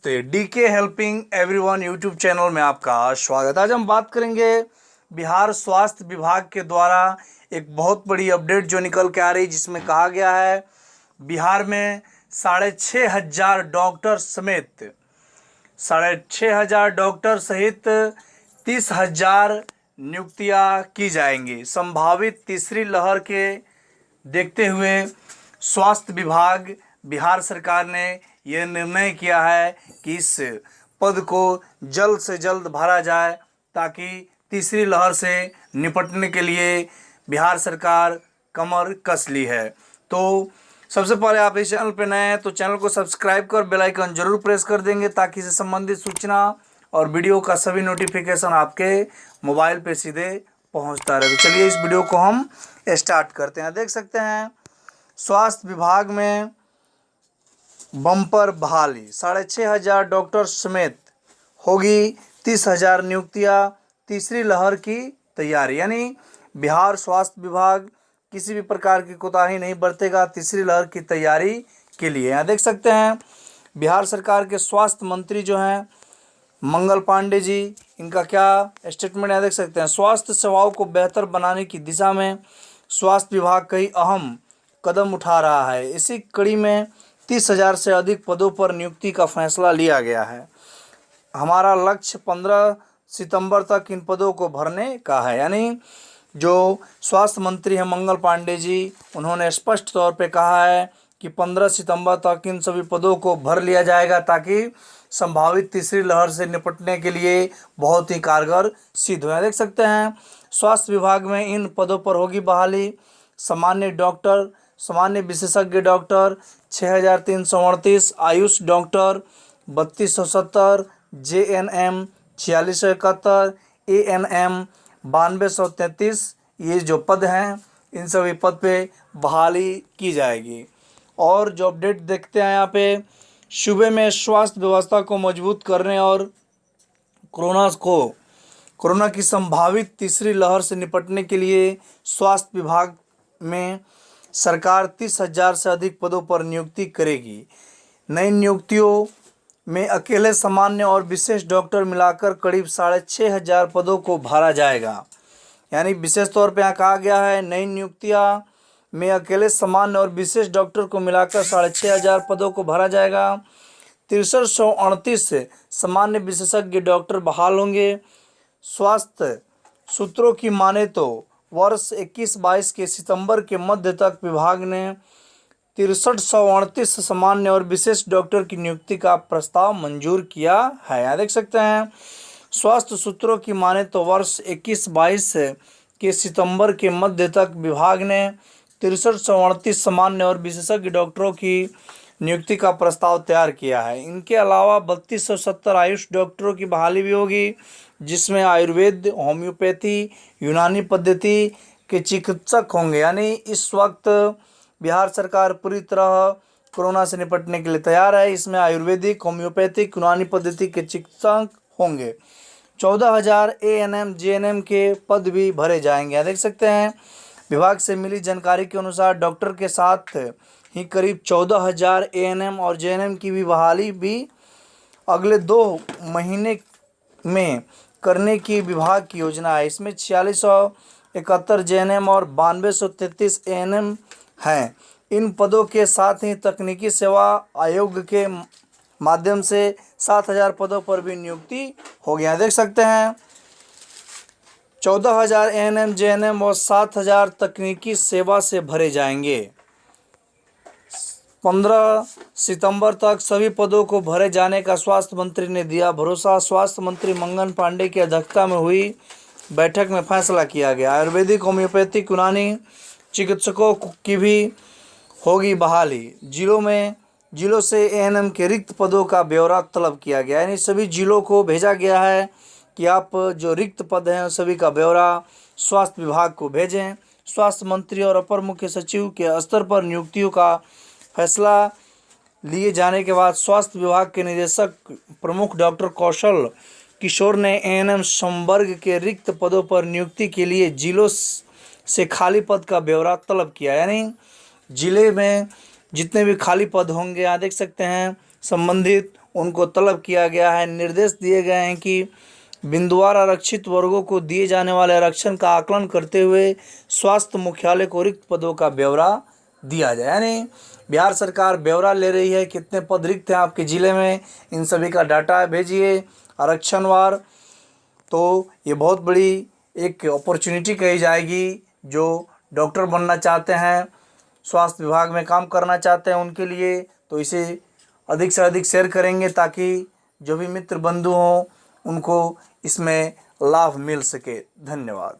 D के helping everyone YouTube channel में आपका स्वागत। आज हम बात करेंगे बिहार स्वास्थ्य विभाग के द्वारा एक बहुत बड़ी अपडेट जो निकल के आ रही जिसमें कहा गया है, बिहार में साढ़े छः हज़ार डॉक्टर समेत, साढ़े छः हज़ार डॉक्टर सहित तीस हज़ार नियुक्तियाँ की जाएँगी। संभावित तीसरी लहर के देखते हुए स्वास्थ्य विभाग, बिहार सरकार ने यह निर्णय किया है कि इस पद को जल्द से जल्द भरा जाए ताकि तीसरी लहर से निपटने के लिए बिहार सरकार कमर कस ली है। तो सबसे पहले आप इस चैनल पर नए हैं तो चैनल को सब्सक्राइब कर बेल आइकन ज़रूर प्रेस कर देंगे ताकि इससे संबंधित सूचना और वीडियो का सभी नोटिफिकेशन आपके मोबाइल पे सीधे पहुँचता रहे। तो चलिए इस वीडियो को हम स्टार्ट करते हैं। देख सकते हैं, स्वास्थ्य विभाग में बम्पर बहाली। साढ़े छः हज़ार डॉक्टर समेत होगी तीस हज़ार नियुक्तियाँ। तीसरी लहर की तैयारी, यानी बिहार स्वास्थ्य विभाग किसी भी प्रकार की कोताही नहीं बरतेगा तीसरी लहर की तैयारी के लिए। यहाँ देख सकते हैं, बिहार सरकार के स्वास्थ्य मंत्री जो हैं, मंगल पांडे जी, इनका क्या स्टेटमेंट यहाँ देख सकते हैं, स्वास्थ्य सेवाओं को बेहतर बनाने की दिशा में स्वास्थ्य विभाग कई अहम कदम उठा रहा है। इसी कड़ी में तीस हज़ार से अधिक पदों पर नियुक्ति का फैसला लिया गया है। हमारा लक्ष्य पंद्रह सितंबर तक इन पदों को भरने का है। यानी जो स्वास्थ्य मंत्री हैं मंगल पांडे जी, उन्होंने स्पष्ट तौर पे कहा है कि पंद्रह सितंबर तक इन सभी पदों को भर लिया जाएगा ताकि संभावित तीसरी लहर से निपटने के लिए बहुत ही कारगर सिद्ध हो। देख सकते हैं, स्वास्थ्य विभाग में इन पदों पर होगी बहाली। सामान्य डॉक्टर सामान्य विशेषज्ञ डॉक्टर छः हज़ार तीन सौ अड़तीस, आयुष डॉक्टर, बत्तीस सौ सत्तर, जे एन एम, छियालीस सौ इकहत्तर, ए एन एम, बानवे सौ तैंतीस। ये जो पद हैं, इन सभी पद पे बहाली की जाएगी। और जो अपडेट देखते हैं यहाँ पे सूबे में स्वास्थ्य व्यवस्था को मज़बूत करने और कोरोना को, कोरोना की संभावित तीसरी लहर से निपटने के लिए स्वास्थ्य विभाग में सरकार तीस हज़ार से अधिक पदों पर नियुक्ति करेगी। नई नियुक्तियों में अकेले सामान्य और विशेष डॉक्टर मिलाकर करीब साढ़े छः हज़ार पदों को भरा जाएगा। यानी विशेष तौर पर यहाँ कहा गया है, नई नियुक्तियाँ में अकेले सामान्य और विशेष डॉक्टर को मिलाकर साढ़े छः हज़ार पदों को भरा जाएगा। तिरसठ सौ अड़तीस सामान्य विशेषज्ञ डॉक्टर बहाल होंगे। स्वास्थ्य सूत्रों की माने तो वर्ष 21-22 के सितंबर के मध्य तक विभाग ने तिरसठ सौ अड़तीस सामान्य और विशेष डॉक्टर की नियुक्ति का प्रस्ताव मंजूर किया है। यहाँ देख सकते हैं। स्वास्थ्य सूत्रों की माने तो वर्ष 21-22 के सितंबर के मध्य तक विभाग ने तिरसठ सौ अड़तीस सामान्य और विशेषज्ञ डॉक्टरों की नियुक्ति का प्रस्ताव तैयार किया है। इनके अलावा बत्तीस सौ सत्तर आयुष डॉक्टरों की बहाली भी होगी, जिसमें आयुर्वेद, होम्योपैथी, यूनानी पद्धति के चिकित्सक होंगे। यानी इस वक्त बिहार सरकार पूरी तरह कोरोना से निपटने के लिए तैयार है। इसमें आयुर्वेदिक, होम्योपैथिक, यूनानी पद्धति के चिकित्सक होंगे। चौदह हज़ार A N M, J N M के पद भी भरे जाएँगे। देख सकते हैं, विभाग से मिली जानकारी के अनुसार डॉक्टर के साथ ही करीब चौदह हज़ार ए और जे एन एम की भी बहाली भी अगले दो महीने में करने की विभाग की योजना है। इसमें छियालीस सौ इकहत्तर जे और बानवे सौ तैंतीस ए हैं। इन पदों के साथ ही तकनीकी सेवा आयोग के माध्यम से सात हज़ार पदों पर भी नियुक्ति हो गया देख सकते हैं, चौदह हज़ार N M J N M और सात हज़ार तकनीकी सेवा से भरे जाएँगे। पंद्रह सितंबर तक सभी पदों को भरे जाने का स्वास्थ्य मंत्री ने दिया भरोसा। स्वास्थ्य मंत्री मंगन पांडे की अध्यक्षता में हुई बैठक में फैसला किया गया। आयुर्वेदिक होम्योपैथिक यूनानी चिकित्सकों की भी होगी बहाली। जिलों में, जिलों से एएनएम के रिक्त पदों का ब्यौरा तलब किया गया। यानी सभी जिलों को भेजा गया है कि आप जो रिक्त पद हैं सभी का ब्यौरा स्वास्थ्य विभाग को भेजें। स्वास्थ्य मंत्री और अपर मुख्य सचिव के स्तर पर नियुक्तियों का फैसला लिए जाने के बाद स्वास्थ्य विभाग के निदेशक प्रमुख डॉक्टर कौशल किशोर ने एएनएम संवर्ग के रिक्त पदों पर नियुक्ति के लिए जिलों से खाली पद का ब्यौरा तलब किया। यानी ज़िले में जितने भी खाली पद होंगे यहाँ देख सकते हैं, संबंधित उनको तलब किया गया है। निर्देश दिए गए हैं कि बिंदुवार आरक्षित वर्गों को दिए जाने वाले आरक्षण का आकलन करते हुए स्वास्थ्य मुख्यालय को रिक्त पदों का ब्यौरा दिया जाए। यानी बिहार सरकार ब्यौरा ले रही है, कितने पद रिक्त हैं आपके ज़िले में, इन सभी का डाटा भेजिए। आरक्षणवार तो ये बहुत बड़ी एक अपॉर्चुनिटी कही जाएगी जो डॉक्टर बनना चाहते हैं, स्वास्थ्य विभाग में काम करना चाहते हैं उनके लिए तो इसे अधिक से अधिक शेयर करेंगे ताकि जो भी मित्र बंधु हों, उनको इसमें लाभ मिल सके। धन्यवाद।